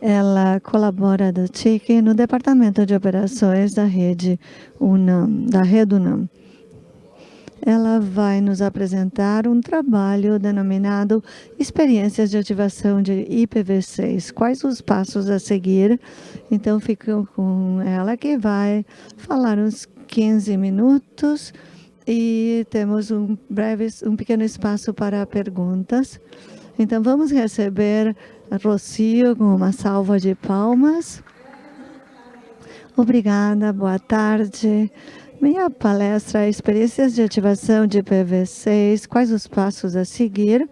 ela colabora do TIC no Departamento de Operações da rede UNAM, da rede UNAM. Ela vai nos apresentar um trabalho denominado Experiências de Ativação de IPv6. Quais os passos a seguir? Então, fico com ela que vai falar uns 15 minutos e temos um breve, um pequeno espaço para perguntas. Então, vamos receber Rocio com uma salva de palmas. Obrigada, boa tarde. Minha palestra é Experiências de Ativação de IPv6, quais os passos a seguir.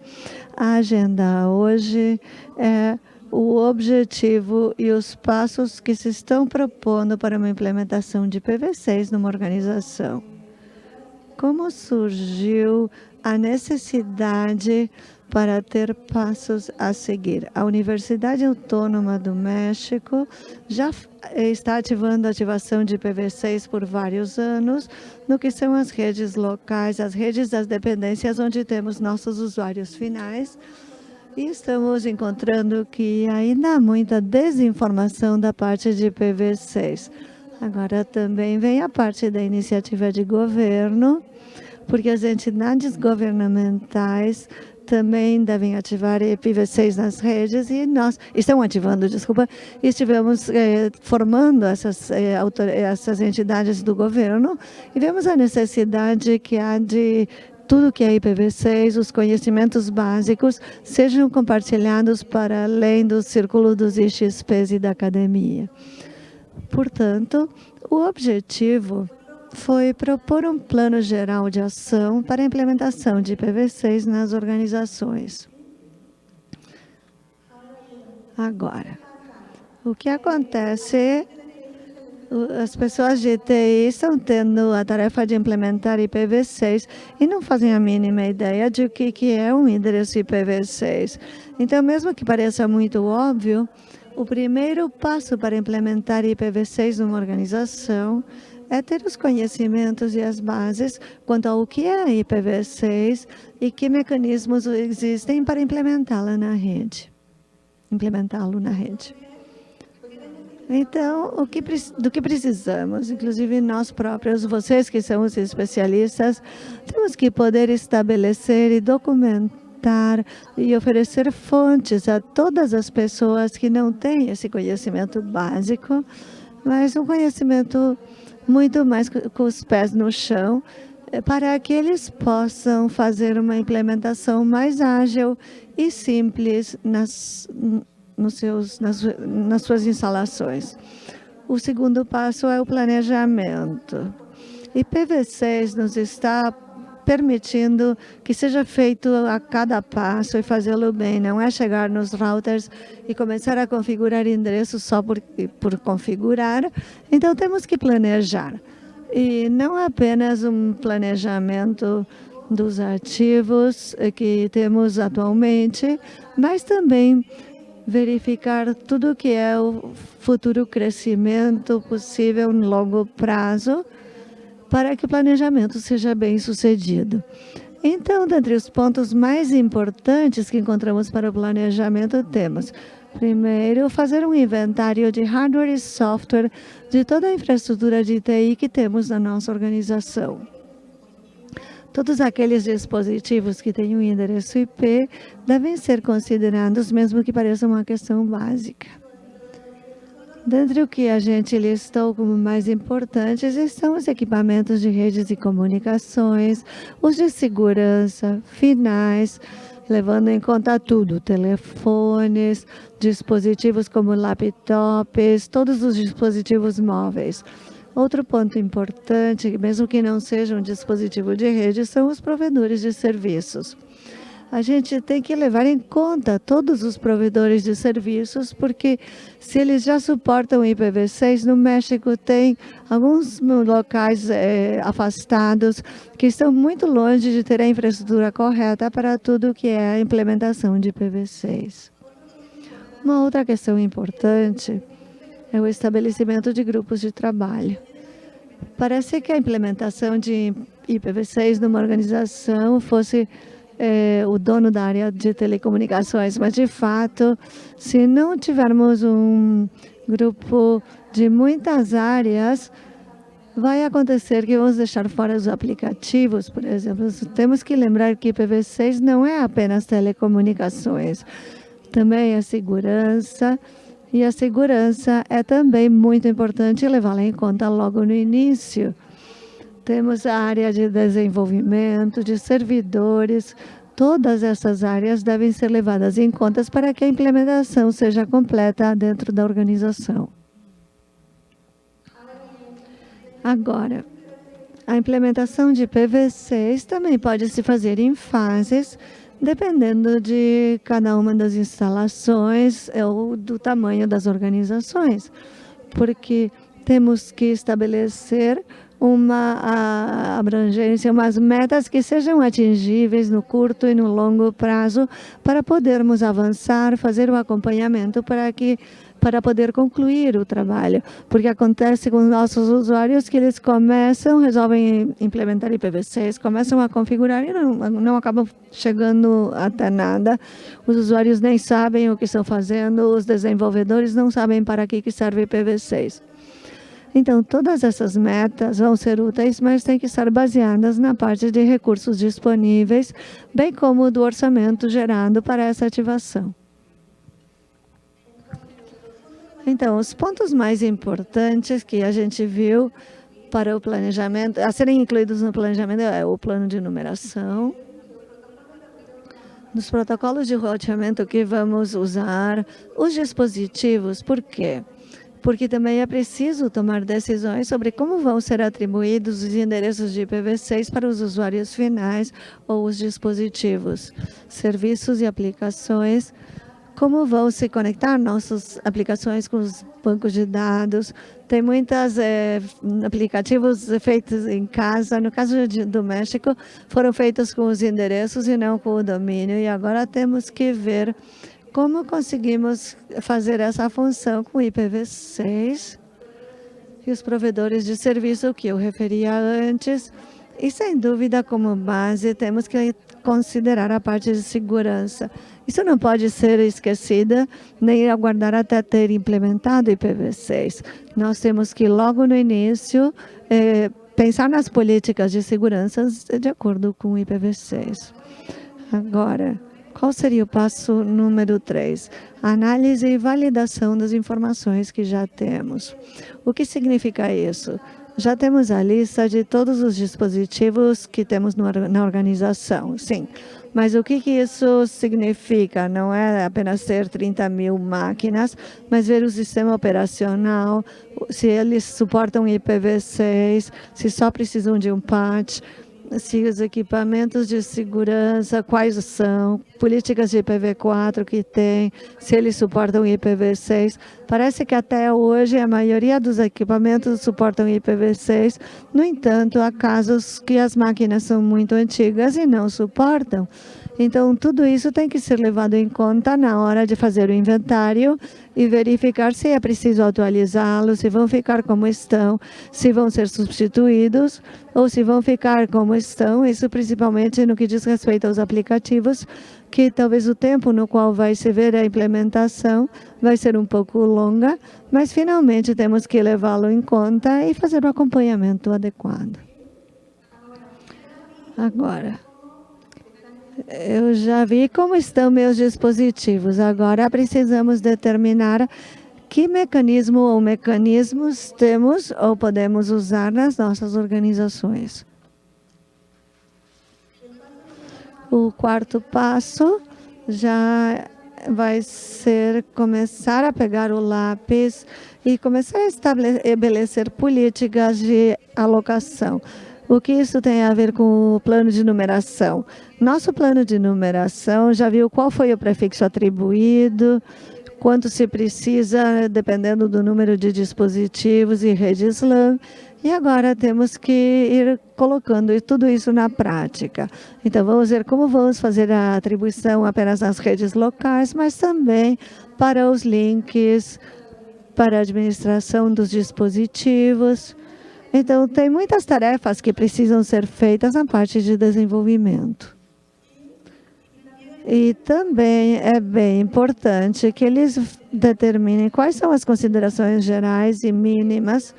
A agenda hoje é o objetivo e os passos que se estão propondo para uma implementação de IPv6 numa organização. Como surgiu a necessidade para ter passos a seguir. A Universidade Autônoma do México já está ativando a ativação de IPv6 por vários anos, no que são as redes locais, as redes das dependências, onde temos nossos usuários finais, e estamos encontrando que ainda há muita desinformação da parte de IPv6. Agora também vem a parte da iniciativa de governo, porque as entidades governamentais também devem ativar IPv6 nas redes e nós estão ativando, desculpa, estivemos eh, formando essas, eh, essas entidades do governo e vemos a necessidade que há de tudo que é IPv6, os conhecimentos básicos, sejam compartilhados para além do círculo dos IXPs e da academia. Portanto, o objetivo foi propor um plano geral de ação para a implementação de IPv6 nas organizações. Agora, o que acontece as pessoas de TI estão tendo a tarefa de implementar IPv6 e não fazem a mínima ideia de o que é um endereço IPv6. Então, mesmo que pareça muito óbvio, o primeiro passo para implementar IPv6 numa organização é ter os conhecimentos e as bases quanto ao que é IPv6 e que mecanismos existem para implementá-la na rede, implementá-lo na rede. Então, o que, do que precisamos, inclusive nós próprios, vocês que são os especialistas, temos que poder estabelecer e documentar e oferecer fontes a todas as pessoas que não têm esse conhecimento básico, mas um conhecimento muito mais com os pés no chão, eh, para que eles possam fazer uma implementação mais ágil e simples nas, nos seus, nas, nas suas instalações. O segundo passo é o planejamento. E PV6 nos está permitindo que seja feito a cada passo e fazê-lo bem. Não é chegar nos routers e começar a configurar endereços só por, por configurar. Então, temos que planejar. E não apenas um planejamento dos ativos que temos atualmente, mas também verificar tudo que é o futuro crescimento possível no longo prazo para que o planejamento seja bem sucedido. Então, dentre os pontos mais importantes que encontramos para o planejamento, temos, primeiro, fazer um inventário de hardware e software de toda a infraestrutura de TI que temos na nossa organização. Todos aqueles dispositivos que têm um endereço IP devem ser considerados, mesmo que pareça uma questão básica. Dentre o que a gente listou como mais importantes estão os equipamentos de redes de comunicações, os de segurança, finais, levando em conta tudo, telefones, dispositivos como laptops, todos os dispositivos móveis. Outro ponto importante, mesmo que não seja um dispositivo de rede, são os provedores de serviços a gente tem que levar em conta todos os provedores de serviços, porque se eles já suportam IPv6, no México tem alguns locais é, afastados que estão muito longe de ter a infraestrutura correta para tudo que é a implementação de IPv6. Uma outra questão importante é o estabelecimento de grupos de trabalho. Parece que a implementação de IPv6 numa organização fosse é, o dono da área de telecomunicações, mas de fato, se não tivermos um grupo de muitas áreas, vai acontecer que vamos deixar fora os aplicativos, por exemplo. Temos que lembrar que IPv6 não é apenas telecomunicações, também é segurança, e a segurança é também muito importante levá-la em conta logo no início. Temos a área de desenvolvimento, de servidores, todas essas áreas devem ser levadas em conta para que a implementação seja completa dentro da organização. Agora, a implementação de PV6 também pode se fazer em fases, dependendo de cada uma das instalações ou do tamanho das organizações, porque temos que estabelecer uma abrangência, umas metas que sejam atingíveis no curto e no longo prazo para podermos avançar, fazer o acompanhamento para que para poder concluir o trabalho, porque acontece com nossos usuários que eles começam, resolvem implementar IPv6, começam a configurar e não, não acabam chegando até nada. Os usuários nem sabem o que estão fazendo, os desenvolvedores não sabem para que serve IPv6. Então, todas essas metas vão ser úteis, mas têm que estar baseadas na parte de recursos disponíveis, bem como do orçamento gerado para essa ativação. Então, os pontos mais importantes que a gente viu para o planejamento, a serem incluídos no planejamento, é o plano de numeração, nos protocolos de roteamento que vamos usar, os dispositivos, por quê? porque também é preciso tomar decisões sobre como vão ser atribuídos os endereços de IPv6 para os usuários finais ou os dispositivos, serviços e aplicações, como vão se conectar nossas aplicações com os bancos de dados. Tem muitos é, aplicativos feitos em casa. No caso de, do México, foram feitos com os endereços e não com o domínio. E agora temos que ver como conseguimos fazer essa função com IPv6 e os provedores de serviço que eu referia antes. E, sem dúvida, como base, temos que considerar a parte de segurança. Isso não pode ser esquecida, nem aguardar até ter implementado IPv6. Nós temos que, logo no início, eh, pensar nas políticas de segurança de acordo com o IPv6. Agora, qual seria o passo número 3? Análise e validação das informações que já temos. O que significa isso? Já temos a lista de todos os dispositivos que temos na organização, sim. Mas o que, que isso significa? Não é apenas ter 30 mil máquinas, mas ver o sistema operacional, se eles suportam IPv6, se só precisam de um patch, se os equipamentos de segurança, quais são, políticas de IPv4 que tem, se eles suportam IPv6. Parece que até hoje a maioria dos equipamentos suportam IPv6, no entanto, há casos que as máquinas são muito antigas e não suportam. Então, tudo isso tem que ser levado em conta na hora de fazer o inventário e verificar se é preciso atualizá-los, se vão ficar como estão, se vão ser substituídos ou se vão ficar como estão, isso principalmente no que diz respeito aos aplicativos, que talvez o tempo no qual vai se ver a implementação vai ser um pouco longa, mas finalmente temos que levá-lo em conta e fazer o acompanhamento adequado. Agora, eu já vi como estão meus dispositivos. Agora precisamos determinar que mecanismo ou mecanismos temos ou podemos usar nas nossas organizações. O quarto passo já vai ser começar a pegar o lápis e começar a estabelecer políticas de alocação. O que isso tem a ver com o plano de numeração? Nosso plano de numeração já viu qual foi o prefixo atribuído, quanto se precisa, dependendo do número de dispositivos e redes LAN. E agora temos que ir colocando tudo isso na prática. Então, vamos ver como vamos fazer a atribuição apenas nas redes locais, mas também para os links, para a administração dos dispositivos, então, tem muitas tarefas que precisam ser feitas na parte de desenvolvimento. E também é bem importante que eles determinem quais são as considerações gerais e mínimas,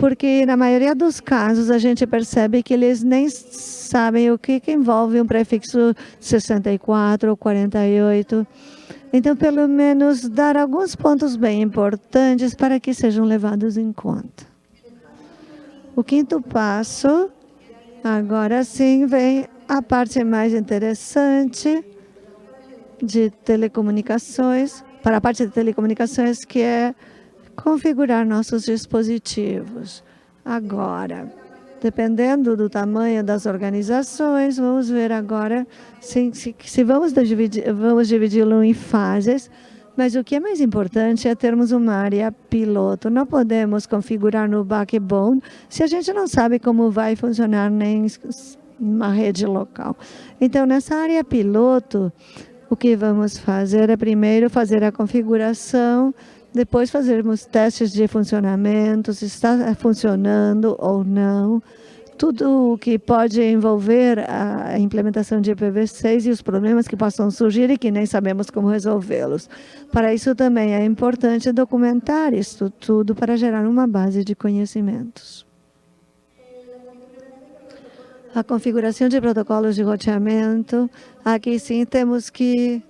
porque na maioria dos casos a gente percebe que eles nem sabem o que, que envolve um prefixo 64 ou 48. Então, pelo menos, dar alguns pontos bem importantes para que sejam levados em conta. O quinto passo, agora sim, vem a parte mais interessante de telecomunicações, para a parte de telecomunicações, que é configurar nossos dispositivos. Agora, dependendo do tamanho das organizações, vamos ver agora se, se, se vamos dividir-lo vamos dividi em fases, mas o que é mais importante é termos uma área piloto. Não podemos configurar no backbone se a gente não sabe como vai funcionar nem uma rede local. Então, nessa área piloto, o que vamos fazer é primeiro fazer a configuração, depois fazermos testes de funcionamento, se está funcionando ou não, tudo o que pode envolver a implementação de IPv6 e os problemas que possam surgir e que nem sabemos como resolvê-los. Para isso também é importante documentar isso tudo para gerar uma base de conhecimentos. A configuração de protocolos de roteamento, aqui sim temos que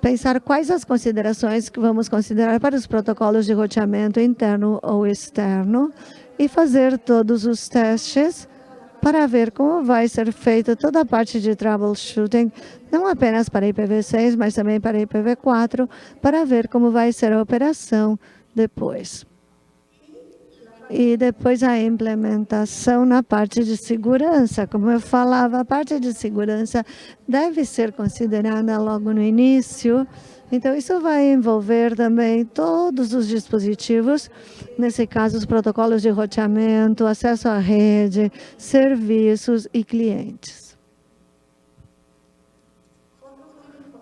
pensar quais as considerações que vamos considerar para os protocolos de roteamento interno ou externo e fazer todos os testes para ver como vai ser feita toda a parte de troubleshooting, não apenas para IPv6, mas também para IPv4, para ver como vai ser a operação depois. E depois a implementação na parte de segurança. Como eu falava, a parte de segurança deve ser considerada logo no início, então, isso vai envolver também todos os dispositivos, nesse caso, os protocolos de roteamento, acesso à rede, serviços e clientes.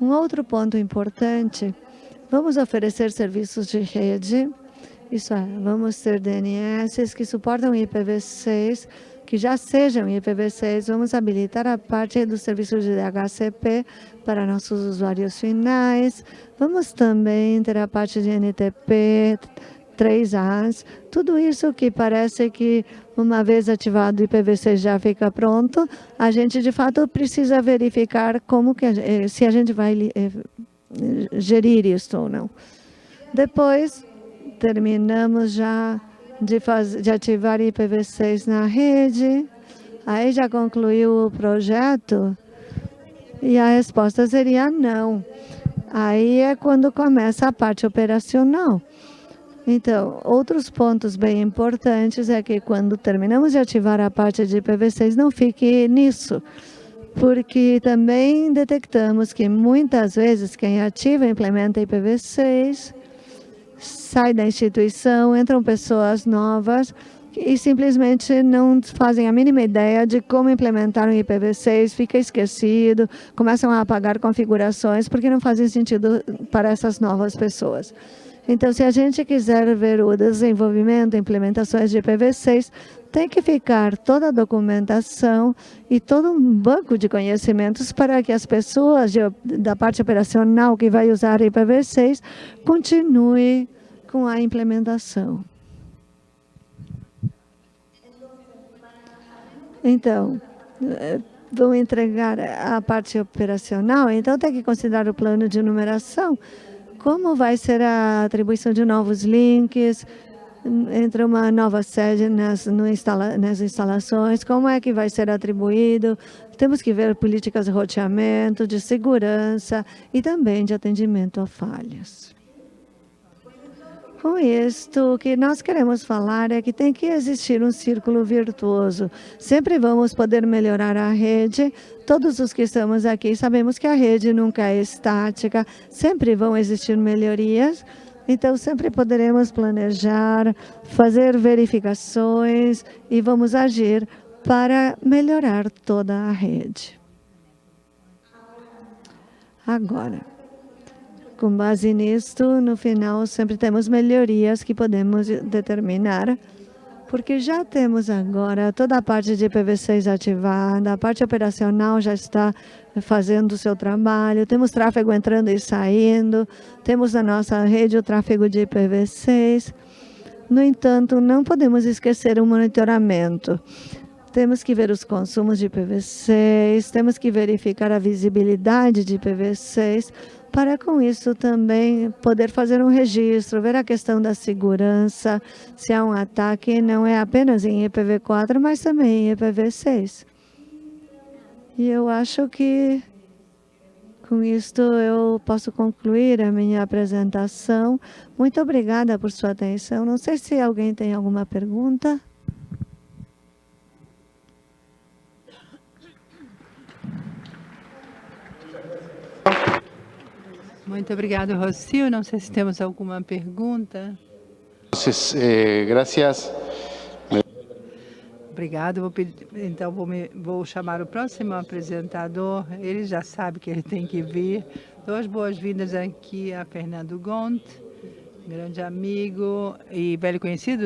Um outro ponto importante, vamos oferecer serviços de rede, isso é, vamos ter DNS que suportam IPv6, que já sejam IPv6, vamos habilitar a parte do serviço de DHCP para nossos usuários finais. Vamos também ter a parte de NTP, 3As, tudo isso que parece que uma vez ativado o IPv6 já fica pronto, a gente de fato precisa verificar como que a, eh, se a gente vai eh, gerir isso ou não. Depois, terminamos já de, faz, de ativar IPv6 na rede. Aí já concluiu o projeto e a resposta seria não. Aí é quando começa a parte operacional. Então, outros pontos bem importantes é que quando terminamos de ativar a parte de IPv6, não fique nisso, porque também detectamos que muitas vezes quem ativa e implementa IPv6 sai da instituição, entram pessoas novas e simplesmente não fazem a mínima ideia de como implementar um IPv6, fica esquecido, começam a apagar configurações porque não fazem sentido para essas novas pessoas. Então, se a gente quiser ver o desenvolvimento e implementações de IPv6, tem que ficar toda a documentação e todo um banco de conhecimentos para que as pessoas de, da parte operacional que vai usar IPv6 continue com a implementação. Então, eh, vão entregar a parte operacional, então tem que considerar o plano de numeração, como vai ser a atribuição de novos links, entre uma nova sede nas, instala, nas instalações, como é que vai ser atribuído, temos que ver políticas de roteamento, de segurança e também de atendimento a falhas. Com isto, o que nós queremos falar é que tem que existir um círculo virtuoso. Sempre vamos poder melhorar a rede. Todos os que estamos aqui sabemos que a rede nunca é estática, sempre vão existir melhorias. Então, sempre poderemos planejar, fazer verificações e vamos agir para melhorar toda a rede. Agora, com base nisto, no final, sempre temos melhorias que podemos determinar porque já temos agora toda a parte de IPv6 ativada, a parte operacional já está fazendo o seu trabalho, temos tráfego entrando e saindo, temos na nossa rede o tráfego de IPv6. No entanto, não podemos esquecer o monitoramento. Temos que ver os consumos de IPv6, temos que verificar a visibilidade de IPv6, para com isso também poder fazer um registro, ver a questão da segurança, se há um ataque não é apenas em IPv4, mas também em IPv6. E eu acho que com isto eu posso concluir a minha apresentação. Muito obrigada por sua atenção. Não sei se alguém tem alguma pergunta. Muito obrigado, Rocio. Não sei se temos alguma pergunta. Entonces, eh, gracias. Obrigado. Vou pedir, então, vou, me, vou, chamar o próximo apresentador. Ele já sabe que ele tem que vir. Duas boas-vindas aqui a Fernando Gont, grande amigo e velho conhecido